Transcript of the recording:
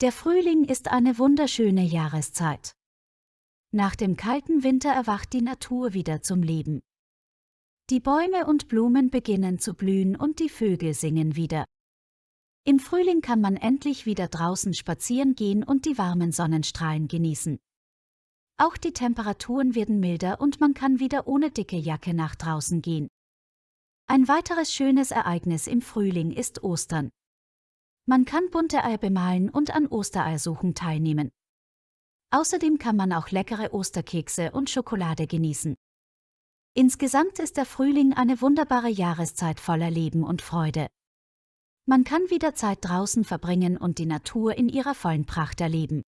Der Frühling ist eine wunderschöne Jahreszeit. Nach dem kalten Winter erwacht die Natur wieder zum Leben. Die Bäume und Blumen beginnen zu blühen und die Vögel singen wieder. Im Frühling kann man endlich wieder draußen spazieren gehen und die warmen Sonnenstrahlen genießen. Auch die Temperaturen werden milder und man kann wieder ohne dicke Jacke nach draußen gehen. Ein weiteres schönes Ereignis im Frühling ist Ostern. Man kann bunte Eier bemalen und an Ostereiersuchen teilnehmen. Außerdem kann man auch leckere Osterkekse und Schokolade genießen. Insgesamt ist der Frühling eine wunderbare Jahreszeit voller Leben und Freude. Man kann wieder Zeit draußen verbringen und die Natur in ihrer vollen Pracht erleben.